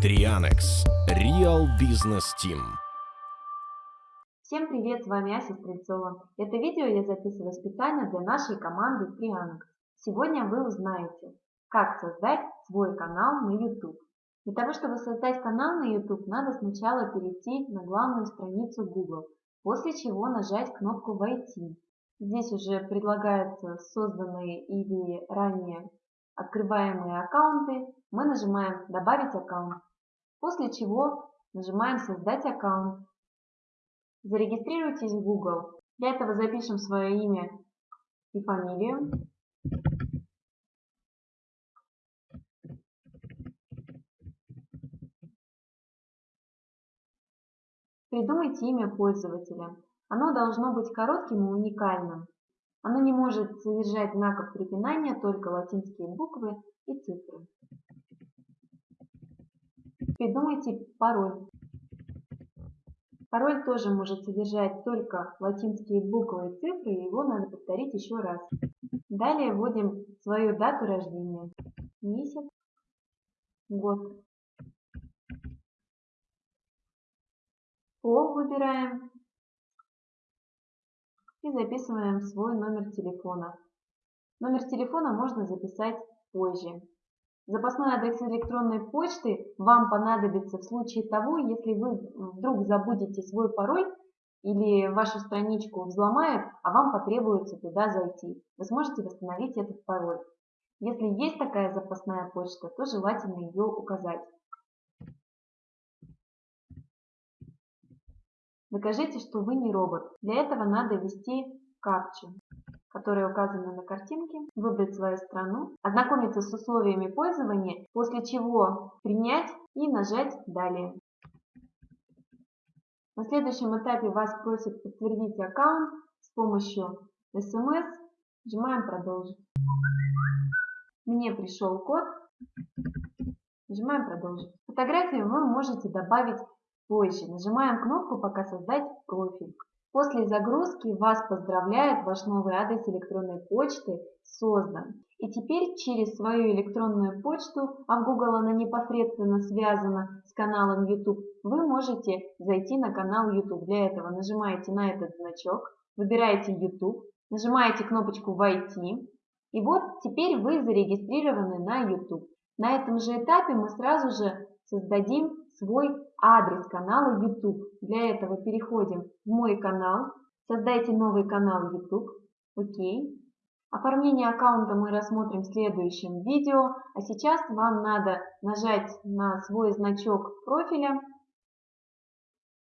Трианекс. Real Business Team. Всем привет, с вами Ася Стрельцова. Это видео я записываю специально для нашей команды Трианекс. Сегодня вы узнаете, как создать свой канал на YouTube. Для того, чтобы создать канал на YouTube, надо сначала перейти на главную страницу Google, после чего нажать кнопку «Войти». Здесь уже предлагаются созданные или ранее открываемые аккаунты. Мы нажимаем «Добавить аккаунт». После чего нажимаем «Создать аккаунт». Зарегистрируйтесь в Google. Для этого запишем свое имя и фамилию. Придумайте имя пользователя. Оно должно быть коротким и уникальным. Оно не может содержать знаков препинания, только латинские буквы и цифры. Придумайте пароль. Пароль тоже может содержать только латинские буквы и цифры, и его надо повторить еще раз. Далее вводим свою дату рождения, месяц, год. Пол выбираем и записываем свой номер телефона. Номер телефона можно записать позже. Запасной адрес электронной почты вам понадобится в случае того, если вы вдруг забудете свой пароль или вашу страничку взломают, а вам потребуется туда зайти. Вы сможете восстановить этот пароль. Если есть такая запасная почта, то желательно ее указать. Докажите, что вы не робот. Для этого надо ввести капчу которые указаны на картинке, выбрать свою страну, ознакомиться с условиями пользования, после чего принять и нажать «Далее». На следующем этапе вас просят подтвердить аккаунт с помощью смс. Нажимаем «Продолжить». Мне пришел код. Нажимаем «Продолжить». Фотографию вы можете добавить позже. Нажимаем кнопку «Пока создать профиль». После загрузки вас поздравляет ваш новый адрес электронной почты создан. И теперь через свою электронную почту, а в Google она непосредственно связана с каналом YouTube, вы можете зайти на канал YouTube. Для этого нажимаете на этот значок, выбираете YouTube, нажимаете кнопочку «Войти». И вот теперь вы зарегистрированы на YouTube. На этом же этапе мы сразу же создадим свой адрес канала YouTube. Для этого переходим в мой канал, создайте новый канал YouTube, окей. Оформление аккаунта мы рассмотрим в следующем видео, а сейчас вам надо нажать на свой значок профиля,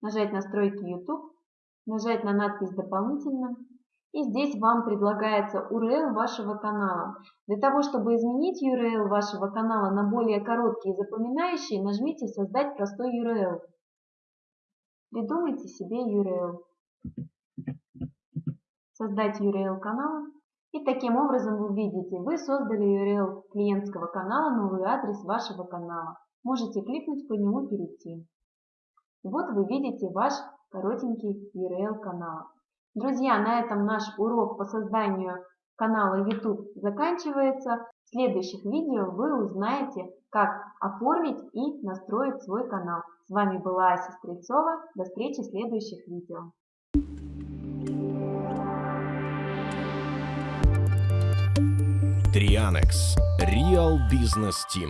нажать настройки YouTube, нажать на надпись «Дополнительно» И здесь вам предлагается URL вашего канала. Для того, чтобы изменить URL вашего канала на более короткий и запоминающий, нажмите «Создать простой URL». Придумайте себе URL. Создать URL канала. И таким образом вы видите, вы создали URL клиентского канала, новый адрес вашего канала. Можете кликнуть по нему перейти. вот вы видите ваш коротенький URL канала. Друзья, на этом наш урок по созданию канала YouTube заканчивается. В следующих видео вы узнаете, как оформить и настроить свой канал. С вами была Ася Стрельцова. До встречи в следующих видео. Трианекс. Real Business Team.